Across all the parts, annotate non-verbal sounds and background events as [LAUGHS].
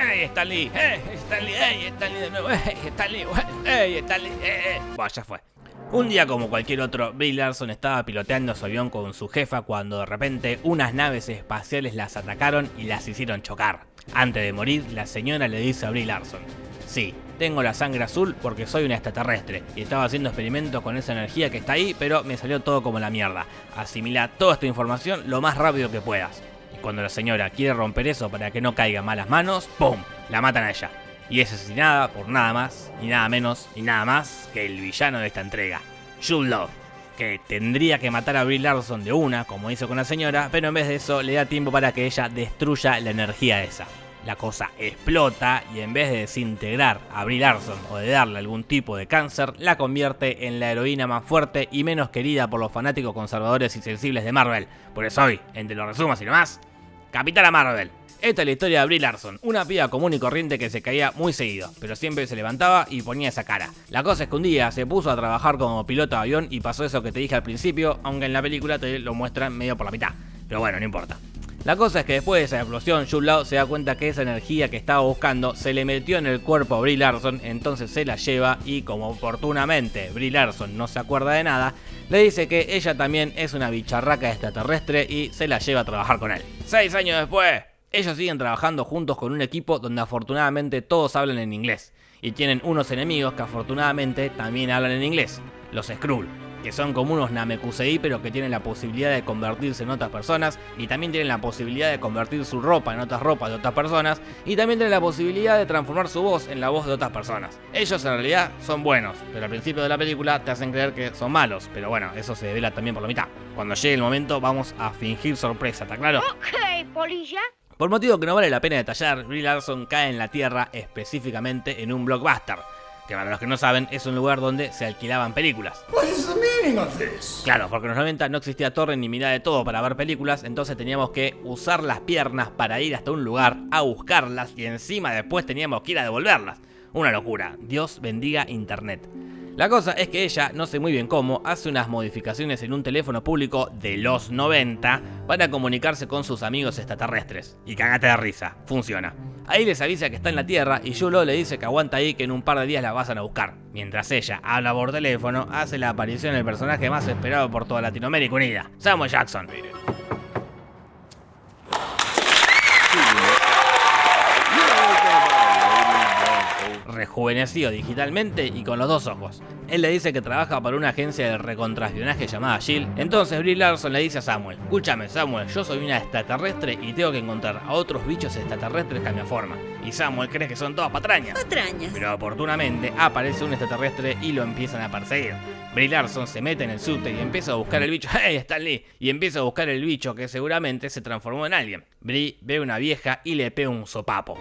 ¡Ey, Stanley! ¡Ey, Stanley! ¡Ey, Stanley de nuevo! ¡Ey, Stanley! ¡Ey, Stanley! ¡Ey! Bueno, ya fue. Un día como cualquier otro, Brie Larson estaba piloteando su avión con su jefa cuando de repente unas naves espaciales las atacaron y las hicieron chocar. Antes de morir, la señora le dice a Brie Larson, Sí, tengo la sangre azul porque soy una extraterrestre y estaba haciendo experimentos con esa energía que está ahí, pero me salió todo como la mierda. Asimila toda esta información lo más rápido que puedas. Y cuando la señora quiere romper eso para que no caiga malas manos, ¡pum! La matan a ella y es asesinada por nada más, ni nada menos, ni nada más que el villano de esta entrega, Jude Love, que tendría que matar a Brie Larson de una, como hizo con la señora, pero en vez de eso le da tiempo para que ella destruya la energía esa. La cosa explota y en vez de desintegrar a Brie Larson o de darle algún tipo de cáncer, la convierte en la heroína más fuerte y menos querida por los fanáticos conservadores y sensibles de Marvel. Por eso hoy, entre los resumos y demás, Capitana Marvel. Esta es la historia de Brie Larson, una piba común y corriente que se caía muy seguido, pero siempre se levantaba y ponía esa cara. La cosa es que un día se puso a trabajar como piloto de avión y pasó eso que te dije al principio, aunque en la película te lo muestran medio por la mitad. Pero bueno, no importa. La cosa es que después de esa explosión, Jude se da cuenta que esa energía que estaba buscando se le metió en el cuerpo a Brie Larson, entonces se la lleva y como oportunamente Brie Larson no se acuerda de nada, le dice que ella también es una bicharraca extraterrestre y se la lleva a trabajar con él. Seis años después, ellos siguen trabajando juntos con un equipo donde afortunadamente todos hablan en inglés, y tienen unos enemigos que afortunadamente también hablan en inglés, los Skrull, que son como unos Namekusei pero que tienen la posibilidad de convertirse en otras personas, y también tienen la posibilidad de convertir su ropa en otras ropas de otras personas, y también tienen la posibilidad de transformar su voz en la voz de otras personas. Ellos en realidad son buenos, pero al principio de la película te hacen creer que son malos, pero bueno, eso se devela también por la mitad. Cuando llegue el momento vamos a fingir sorpresa, ¿está claro? Ok, polilla. Por motivo que no vale la pena detallar, Brie Larson cae en la Tierra específicamente en un blockbuster, que para los que no saben es un lugar donde se alquilaban películas. Claro, porque en los 90 no existía torre ni mirada de todo para ver películas, entonces teníamos que usar las piernas para ir hasta un lugar a buscarlas y encima después teníamos que ir a devolverlas. Una locura, Dios bendiga Internet. La cosa es que ella, no sé muy bien cómo, hace unas modificaciones en un teléfono público de los 90 para comunicarse con sus amigos extraterrestres. Y cagate de risa, funciona. Ahí les avisa que está en la Tierra y Yulo le dice que aguanta ahí que en un par de días la vayan a buscar. Mientras ella habla por teléfono, hace la aparición del personaje más esperado por toda Latinoamérica Unida, Samuel Jackson. Rejuvenecido digitalmente y con los dos ojos. Él le dice que trabaja para una agencia de recontraespionaje llamada Shield. Entonces Brie Larson le dice a Samuel, escúchame Samuel, yo soy una extraterrestre y tengo que encontrar a otros bichos extraterrestres que me forma. Y Samuel cree que son todas patrañas. Patrañas. Pero oportunamente aparece un extraterrestre y lo empiezan a perseguir. Brie Larson se mete en el subte y empieza a buscar el bicho. [LAUGHS] ¡Hey, Stanley! Y empieza a buscar el bicho que seguramente se transformó en alguien. Brie ve una vieja y le pega un sopapo.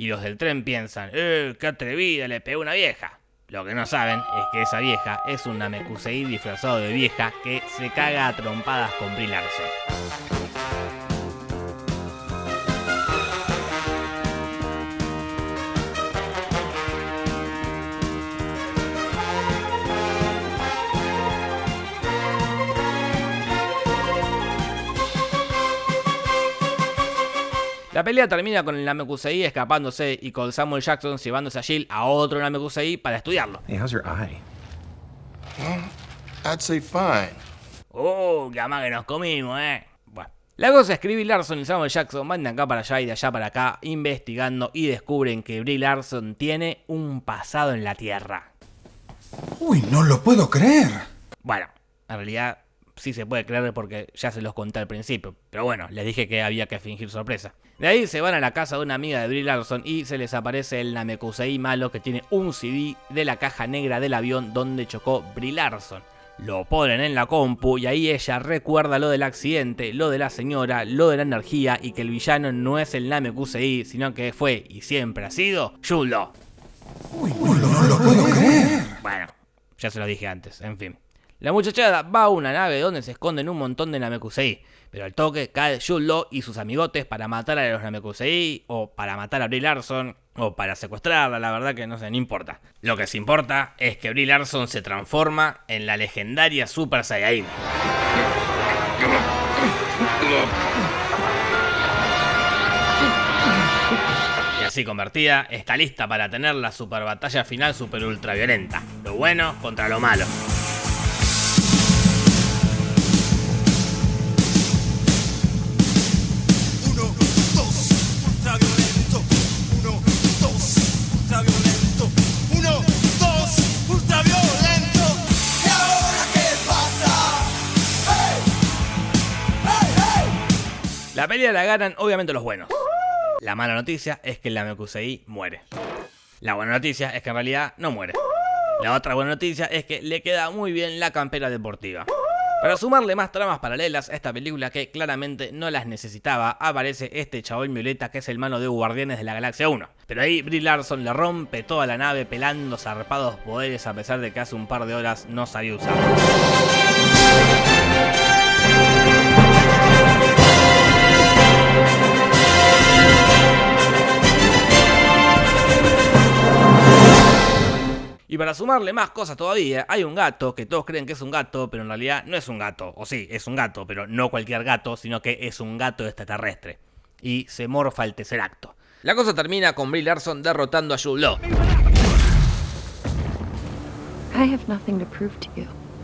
Y los del tren piensan, ¡eh, qué atrevida, le pegó una vieja! Lo que no saben es que esa vieja es un Namekusei disfrazado de vieja que se caga a trompadas con Brie La pelea termina con el Namekusei escapándose y con Samuel Jackson llevándose a Jill a otro Namekusei para estudiarlo. Hey, how's your eye? I'd say fine. Oh, que más que nos comimos, eh. Bueno. La cosa es que Brie Larson y Samuel Jackson van de acá para allá y de allá para acá investigando y descubren que Brie Larson tiene un pasado en la Tierra. Uy, no lo puedo creer. Bueno, en realidad sí se puede creer porque ya se los conté al principio. Pero bueno, les dije que había que fingir sorpresa. De ahí se van a la casa de una amiga de Brie Larson y se les aparece el Namekusei malo que tiene un CD de la caja negra del avión donde chocó Brie Larson. Lo ponen en la compu y ahí ella recuerda lo del accidente, lo de la señora, lo de la energía y que el villano no es el Namekusei, sino que fue y siempre ha sido Yulo. Uy, no, no lo puedo creer. Bueno, ya se lo dije antes, en fin. La muchachada va a una nave donde se esconden un montón de Namekusei, pero al toque cae Yulo y sus amigotes para matar a los Namekusei, o para matar a Brie Larson, o para secuestrarla, la verdad que no sé, no importa. Lo que sí importa es que Brie Larson se transforma en la legendaria Super Saiyajin. Así convertida, está lista para tener la super batalla final super ultra violenta. Lo bueno contra lo malo. La pelea la ganan obviamente los buenos. La mala noticia es que la Mekusei muere. La buena noticia es que en realidad no muere. La otra buena noticia es que le queda muy bien la campera deportiva. Para sumarle más tramas paralelas a esta película que claramente no las necesitaba, aparece este chabón violeta que es el mano de Guardianes de la Galaxia 1. Pero ahí Brie Larson le rompe toda la nave pelando zarpados poderes a pesar de que hace un par de horas no sabía usarlo. Para sumarle más cosas todavía, hay un gato que todos creen que es un gato, pero en realidad no es un gato. O sí, es un gato, pero no cualquier gato, sino que es un gato extraterrestre. Y se morfa el tercer acto. La cosa termina con Brie Larson derrotando a Jude Law.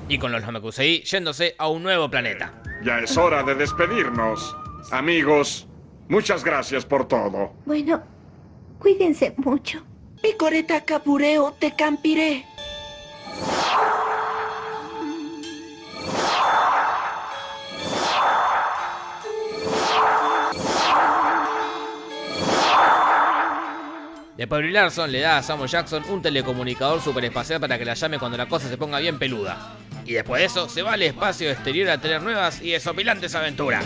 Y con los Namekusei yéndose a un nuevo planeta. Ya es hora de despedirnos. Amigos, muchas gracias por todo. Bueno, cuídense mucho. Picoreta capureo te campiré. Después Brie Larson le da a Samuel Jackson un telecomunicador superespacial para que la llame cuando la cosa se ponga bien peluda. Y después de eso se va al espacio exterior a tener nuevas y desopilantes aventuras.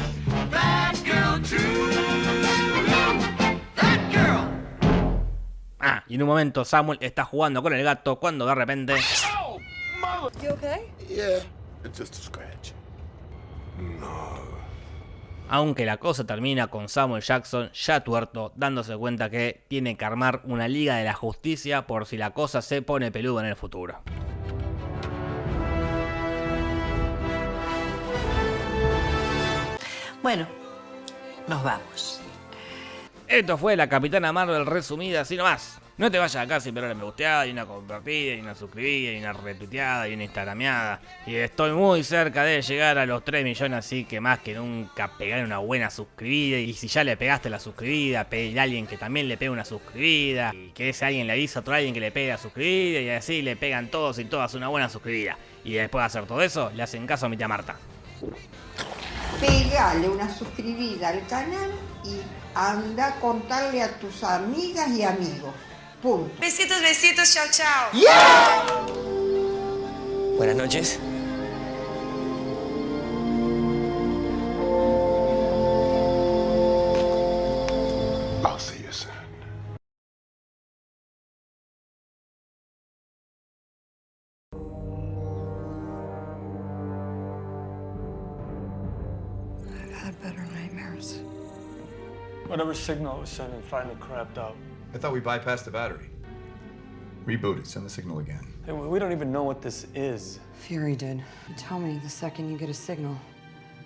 Y en un momento Samuel está jugando con el gato cuando de repente... Aunque la cosa termina con Samuel Jackson ya tuerto, dándose cuenta que tiene que armar una liga de la justicia por si la cosa se pone peluda en el futuro. Bueno, nos vamos. Esto fue la Capitana Marvel resumida así nomás. No te vayas acá sin ver me gusteada, y una compartida, y una suscribida, y una retuiteada, y una instagrameada. Y estoy muy cerca de llegar a los 3 millones, así que más que nunca pegar una buena suscribida. Y si ya le pegaste la suscribida, pedir a alguien que también le pegue una suscribida. Y que ese alguien le avisa a otro alguien que le pegue la suscribida. Y así le pegan todos y todas una buena suscribida. Y después de hacer todo eso, le hacen caso a mi tía Marta. Pegale una suscribida al canal y anda a contarle a tus amigas y amigos. Punto. Besitos, besitos, chao, chao. Yeah. Buenas noches. I'll see you soon. I've had better nightmares. Whatever signal it was sending finally crapped out. I thought we bypassed the battery. Reboot it, send the signal again. Hey, we don't even know what this is. Fury did. Tell me the second you get a signal.